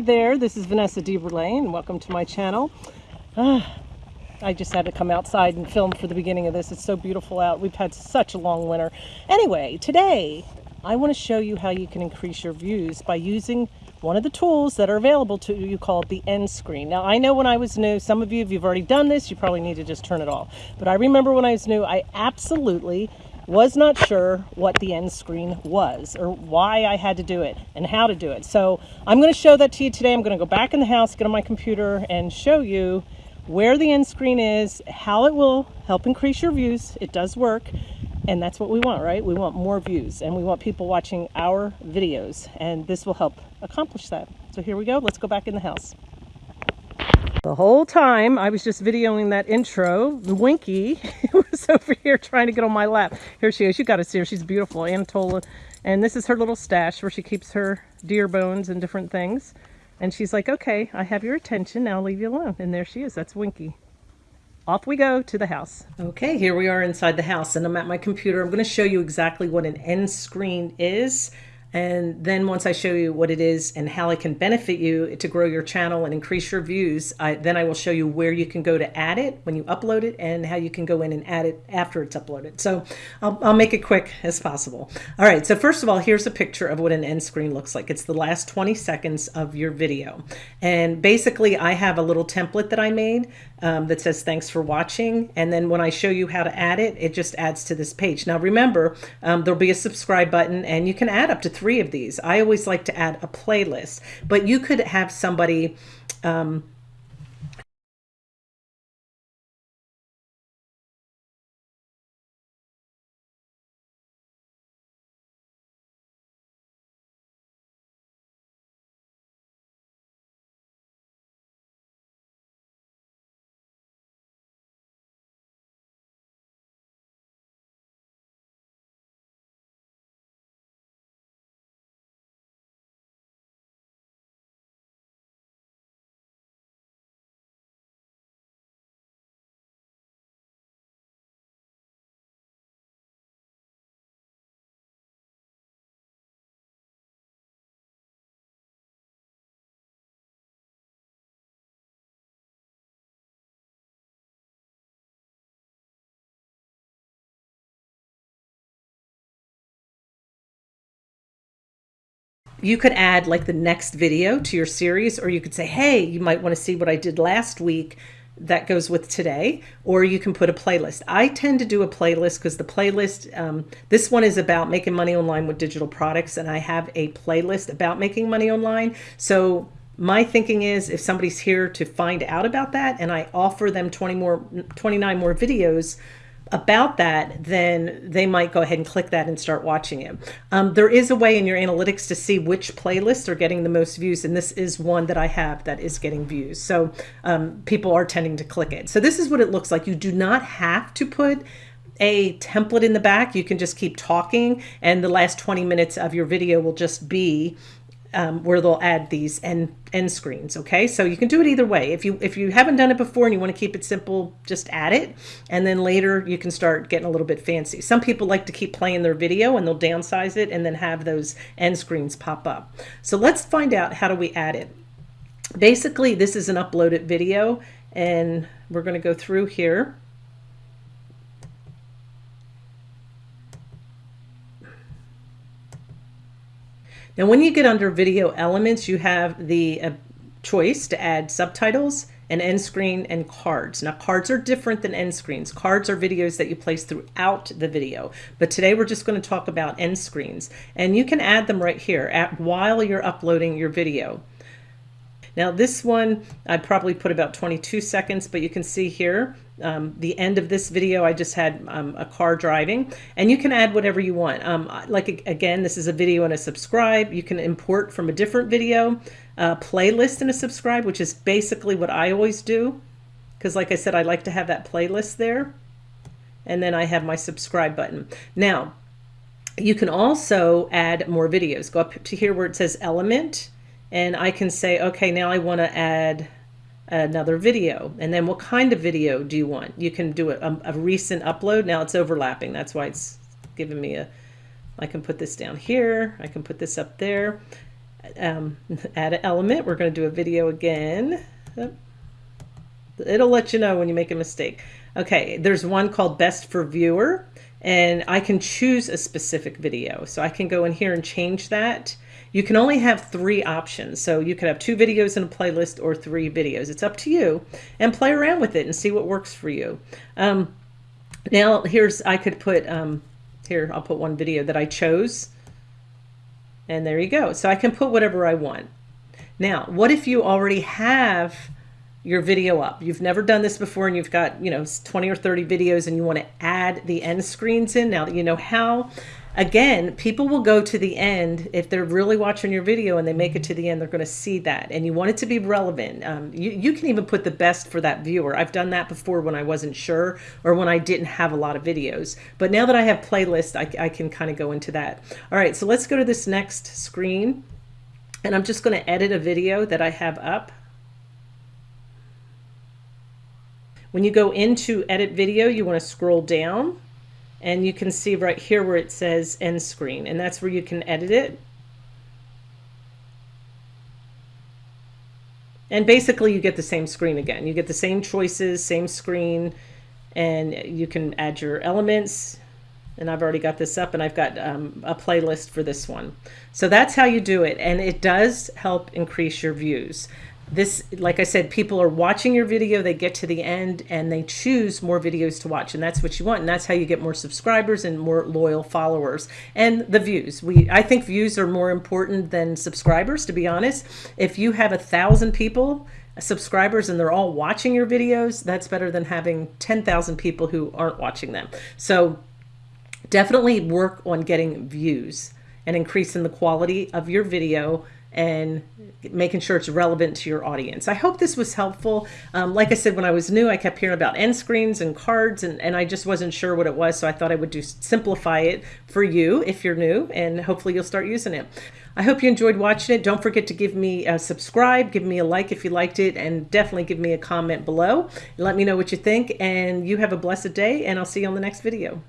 There, this is Vanessa DeBurlay and welcome to my channel. Uh, I just had to come outside and film for the beginning of this. It's so beautiful out. We've had such a long winter. Anyway, today I want to show you how you can increase your views by using one of the tools that are available to you called the end screen. Now I know when I was new, some of you, if you've already done this, you probably need to just turn it off. But I remember when I was new, I absolutely was not sure what the end screen was or why I had to do it and how to do it. So I'm going to show that to you today. I'm going to go back in the house, get on my computer and show you where the end screen is, how it will help increase your views. It does work. And that's what we want, right? We want more views and we want people watching our videos and this will help accomplish that. So here we go. Let's go back in the house. The whole time I was just videoing that intro, Winky was over here trying to get on my lap. Here she is. You got to see her. She's beautiful, Anatola. And this is her little stash where she keeps her deer bones and different things. And she's like, okay, I have your attention. Now I'll leave you alone. And there she is. That's Winky. Off we go to the house. Okay, here we are inside the house and I'm at my computer. I'm going to show you exactly what an end screen is and then once I show you what it is and how it can benefit you to grow your channel and increase your views, I, then I will show you where you can go to add it when you upload it and how you can go in and add it after it's uploaded. So I'll, I'll make it quick as possible. All right, so first of all, here's a picture of what an end screen looks like. It's the last 20 seconds of your video. And basically I have a little template that I made um, that says thanks for watching. And then when I show you how to add it, it just adds to this page. Now remember, um, there'll be a subscribe button and you can add up to three of these. I always like to add a playlist, but you could have somebody um, you could add like the next video to your series, or you could say, hey, you might want to see what I did last week that goes with today, or you can put a playlist. I tend to do a playlist because the playlist, um, this one is about making money online with digital products, and I have a playlist about making money online. So my thinking is if somebody's here to find out about that and I offer them 20 more, 29 more videos, about that, then they might go ahead and click that and start watching it. Um, there is a way in your analytics to see which playlists are getting the most views, and this is one that I have that is getting views. So um, people are tending to click it. So this is what it looks like. You do not have to put a template in the back. You can just keep talking, and the last 20 minutes of your video will just be um, where they'll add these end, end screens. Okay, so you can do it either way. If you if you haven't done it before and you want to keep it simple, just add it, and then later you can start getting a little bit fancy. Some people like to keep playing their video and they'll downsize it and then have those end screens pop up. So let's find out how do we add it. Basically, this is an uploaded video, and we're going to go through here. Now, when you get under video elements, you have the uh, choice to add subtitles and end screen and cards. Now cards are different than end screens. Cards are videos that you place throughout the video. But today we're just going to talk about end screens and you can add them right here at, while you're uploading your video. Now this one, I'd probably put about 22 seconds, but you can see here, um, the end of this video, I just had um, a car driving and you can add whatever you want. Um, like again, this is a video and a subscribe. You can import from a different video, a playlist and a subscribe, which is basically what I always do. Because like I said, I like to have that playlist there. And then I have my subscribe button. Now, you can also add more videos. Go up to here where it says element and I can say, okay, now I want to add another video. And then what kind of video do you want? You can do a, a, recent upload. Now it's overlapping. That's why it's giving me a, I can put this down here. I can put this up there. um, add an element. We're going to do a video again. It'll let you know when you make a mistake. Okay, there's one called best for viewer and I can choose a specific video. So I can go in here and change that. You can only have three options. So you could have two videos in a playlist or three videos. It's up to you and play around with it and see what works for you. Um, now here's, I could put, um, here, I'll put one video that I chose and there you go. So I can put whatever I want. Now, what if you already have your video up. You've never done this before and you've got, you know, 20 or 30 videos and you want to add the end screens in. Now that you know how, again, people will go to the end. If they're really watching your video and they make it to the end, they're going to see that. And you want it to be relevant. Um, you, you can even put the best for that viewer. I've done that before when I wasn't sure or when I didn't have a lot of videos. But now that I have playlist, I, I can kind of go into that. All right, so let's go to this next screen. And I'm just going to edit a video that I have up. When you go into edit video, you want to scroll down and you can see right here where it says end screen and that's where you can edit it. And basically you get the same screen again. You get the same choices, same screen, and you can add your elements. And I've already got this up and I've got um, a playlist for this one. So that's how you do it. And it does help increase your views this like i said people are watching your video they get to the end and they choose more videos to watch and that's what you want and that's how you get more subscribers and more loyal followers and the views. We i think views are more important than subscribers to be honest. If you have a thousand people subscribers and they're all watching your videos that's better than having 10,000 people who aren't watching them. So definitely work on getting views and increasing the quality of your video and making sure it's relevant to your audience. I hope this was helpful. Um, like I said, when I was new, I kept hearing about end screens and cards and, and I just wasn't sure what it was. So I thought I would do simplify it for you if you're new and hopefully you'll start using it. I hope you enjoyed watching it. Don't forget to give me a subscribe, give me a like if you liked it, and definitely give me a comment below. Let me know what you think and you have a blessed day and I'll see you on the next video.